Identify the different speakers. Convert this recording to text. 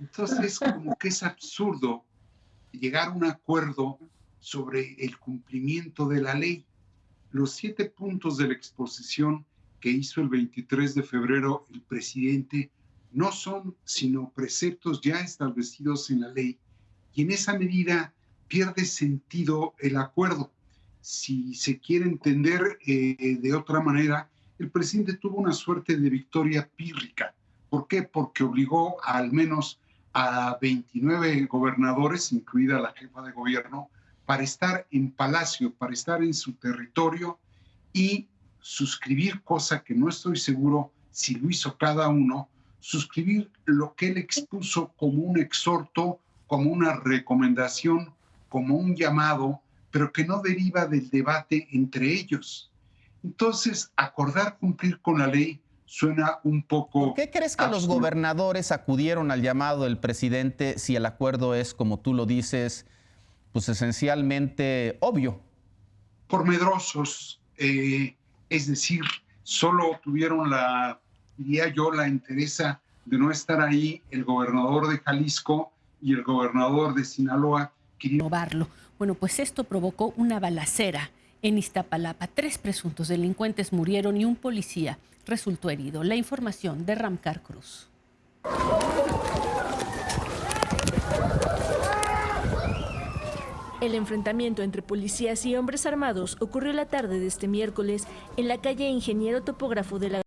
Speaker 1: Entonces, como que es absurdo llegar a un acuerdo sobre el cumplimiento de la ley. Los siete puntos de la exposición que hizo el 23 de febrero el presidente no son sino preceptos ya establecidos en la ley y en esa medida pierde sentido el acuerdo. Si se quiere entender eh, de otra manera, el presidente tuvo una suerte de victoria pírrica. ¿Por qué? Porque obligó al menos a 29 gobernadores, incluida la jefa de gobierno, para estar en palacio, para estar en su territorio y suscribir, cosa que no estoy seguro si lo hizo cada uno, suscribir lo que él expuso como un exhorto, como una recomendación, como un llamado, pero que no deriva del debate entre ellos. Entonces, acordar cumplir con la ley suena un poco...
Speaker 2: ¿Por qué crees que los gobernadores acudieron al llamado del presidente si el acuerdo es, como tú lo dices, pues esencialmente obvio?
Speaker 1: Por medrosos, eh, es decir, solo tuvieron la, diría yo, la interesa de no estar ahí el gobernador de Jalisco y el gobernador de Sinaloa.
Speaker 3: Querían... Bueno, pues esto provocó una balacera en Iztapalapa. Tres presuntos delincuentes murieron y un policía resultó herido. La información de Ramcar Cruz.
Speaker 4: El enfrentamiento entre policías y hombres armados ocurrió la tarde de este miércoles en la calle Ingeniero Topógrafo de la